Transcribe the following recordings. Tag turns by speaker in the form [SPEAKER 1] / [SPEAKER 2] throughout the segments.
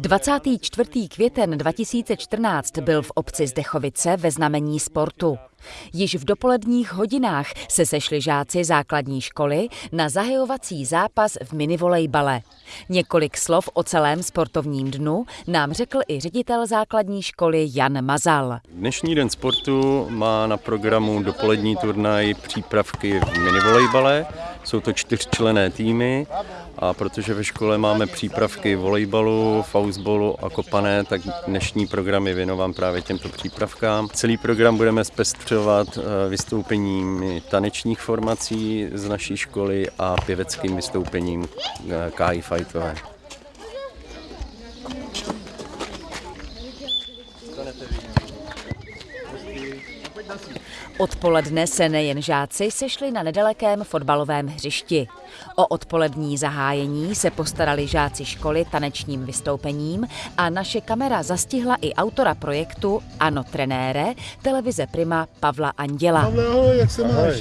[SPEAKER 1] 24. květen 2014 byl v obci Zdechovice ve znamení sportu. Již v dopoledních hodinách se sešli žáci základní školy na zahajovací zápas v minivolejbale. Několik slov o celém sportovním dnu nám řekl i ředitel základní školy Jan Mazal.
[SPEAKER 2] Dnešní den sportu má na programu dopolední turnaj přípravky v minivolejbale. Jsou to čtyřčlené týmy a protože ve škole máme přípravky volejbalu, faustbolu a kopané, tak dnešní program je věnován právě těmto přípravkám. Celý program budeme zpestřovat eh, vystoupením tanečních formací z naší školy a pěveckým vystoupením eh, Kai Fightové.
[SPEAKER 1] Odpoledne se nejen žáci sešli na nedalekém fotbalovém hřišti. O odpolední zahájení se postarali žáci školy tanečním vystoupením a naše kamera zastihla i autora projektu Ano trenére, televize Prima Pavla Anděla.
[SPEAKER 3] Pavle, ahoj, jak se máš?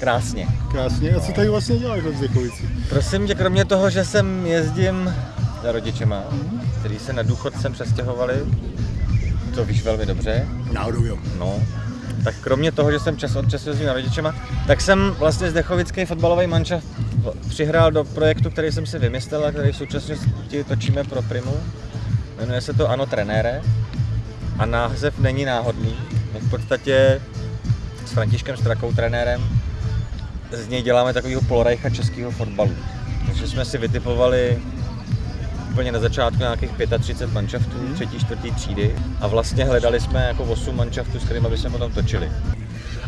[SPEAKER 4] Krásně.
[SPEAKER 3] Krásně. A co tady vlastně děláš v Zdekovici?
[SPEAKER 4] Prosím tě, kromě toho, že sem jezdím za rodičema, který se na důchod sem přestěhovali, to víš velmi dobře.
[SPEAKER 3] Náhodou jo.
[SPEAKER 4] No, tak kromě toho, že jsem čas od času jezdím na rodičema, tak jsem vlastně Zdechovický fotbalový manča přihrál do projektu, který jsem si vymyslel a který v současnosti točíme pro Primu. Jmenuje se to Ano trenére a název není náhodný. My v podstatě s Františkem Strakou trenérem z něj děláme takového polorajcha českého fotbalu. Takže jsme si vytipovali úplně na začátku nějakých 35 manšaftů,
[SPEAKER 3] Mhm.
[SPEAKER 4] třetí, čtvrtý třídy a vlastně hledali jsme jako 8 manšaftů, s kterými bychom potom točili.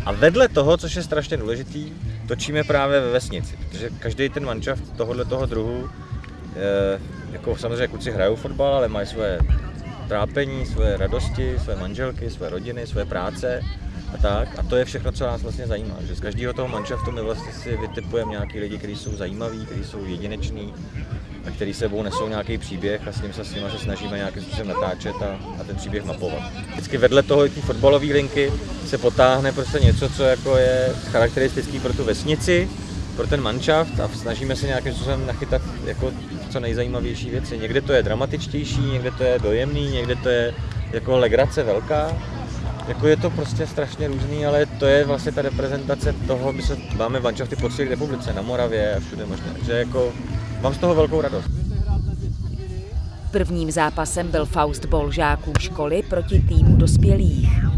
[SPEAKER 4] A vedle toho, což je strašně důležitý, točíme právě ve vesnici, protože každý ten manšaft tohohle toho druhu, eh, jako samozřejmě kluci hrajou fotbal, ale mají své trápení, své radosti, své manželky, své rodiny, své práce a tak. A to je všechno, co nás vlastně zajímá. Že z každého toho manšaftu my vlastně si vytipujeme nějaký lidi, kteří jsou zajímaví, kteří jsou jedineční a který sebou nesou nějaký příběh a s ním se s nimi se snažíme nějakým způsobem natáčet a, a ten příběh mapovat. Vždycky vedle toho té fotbalové linky se potáhne prostě něco, co jako je charakteristický pro tu vesnici, pro ten manšaft a snažíme se nějakým způsobem nachytat jako co nejzajímavější věci. Někde to je dramatičtější, někde to je dojemný, někde to je jako legrace velká. Jako je to prostě strašně různý, ale to je vlastně ta reprezentace toho, my se máme manšafty po celé republice, na Moravě a všude možně. Takže jako mám z toho velkou radost.
[SPEAKER 1] Prvním zápasem byl faustball žáků školy proti týmu dospělých.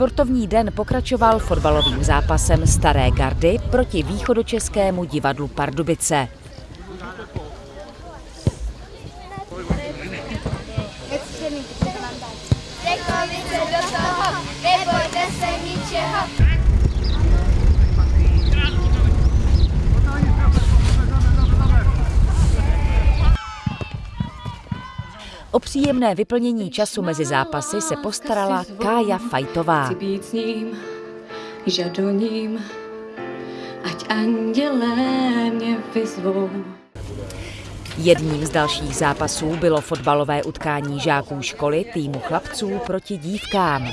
[SPEAKER 1] Sportovní den pokračoval fotbalovým zápasem Staré gardy proti východočeskému divadlu Pardubice.
[SPEAKER 5] Zdekovice do toho, nebojte se ničeho.
[SPEAKER 1] O příjemné vyplnění času mezi zápasy se postarala Kája Fajtová.
[SPEAKER 6] Chci být s ním, žadoním, ať andělé mě vyzvou.
[SPEAKER 1] Jedním z dalších zápasů bylo fotbalové utkání žáků školy týmu chlapců proti dívkám.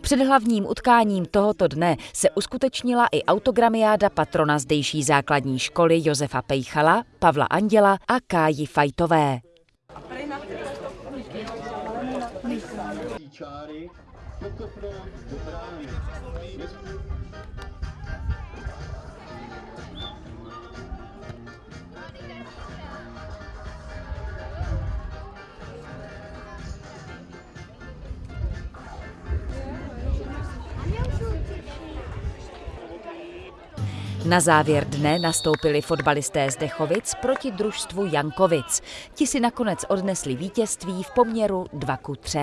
[SPEAKER 1] Před hlavním utkáním tohoto dne se uskutečnila i autogramiáda patrona zdejší základní školy Josefa Pejchala, Pavla Anděla a Káji Fajtové. Čáry, Na závěr dne nastoupili fotbalisté z Dechovic proti družstvu Jankovic. Ti si nakonec odnesli vítězství v poměru 2 ku 3.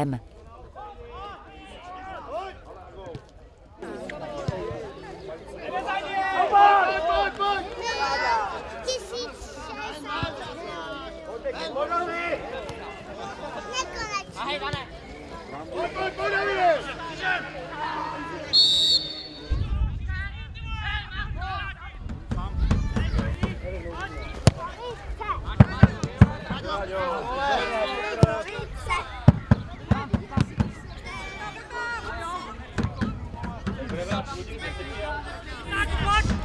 [SPEAKER 5] Not much.